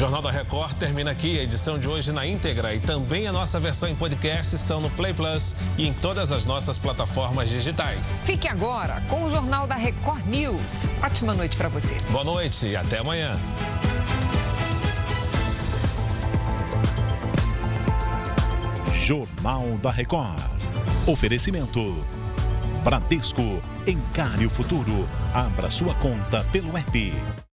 Jornal da Record termina aqui. A edição de hoje na íntegra e também a nossa versão em podcast estão no Play Plus e em todas as nossas plataformas digitais. Fique agora com o Jornal da Record News. Ótima noite para você. Boa noite e até amanhã. Jornal da Record. Oferecimento. Bradesco. Encare o futuro. Abra sua conta pelo app.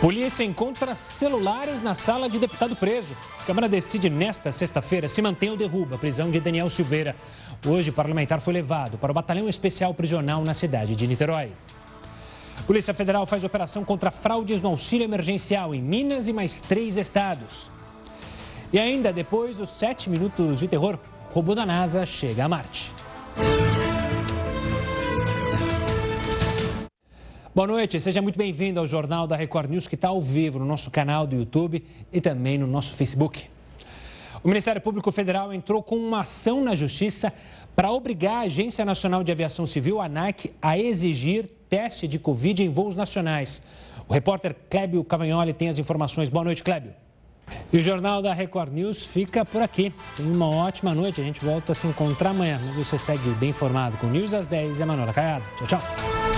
Polícia encontra celulares na sala de deputado preso. A Câmara decide nesta sexta-feira se mantém ou derruba a prisão de Daniel Silveira. Hoje, o parlamentar foi levado para o Batalhão Especial Prisional na cidade de Niterói. Polícia Federal faz operação contra fraudes no auxílio emergencial em Minas e mais três estados. E ainda depois dos sete minutos de terror, o robô da NASA chega a Marte. Boa noite, seja muito bem-vindo ao Jornal da Record News, que está ao vivo no nosso canal do YouTube e também no nosso Facebook. O Ministério Público Federal entrou com uma ação na Justiça para obrigar a Agência Nacional de Aviação Civil, ANAC, a exigir teste de Covid em voos nacionais. O repórter Clébio Cavagnoli tem as informações. Boa noite, Clébio. E o Jornal da Record News fica por aqui. Uma ótima noite. A gente volta a se encontrar amanhã. Você segue bem informado com News às 10. Emanuela Caiado. Tchau, tchau.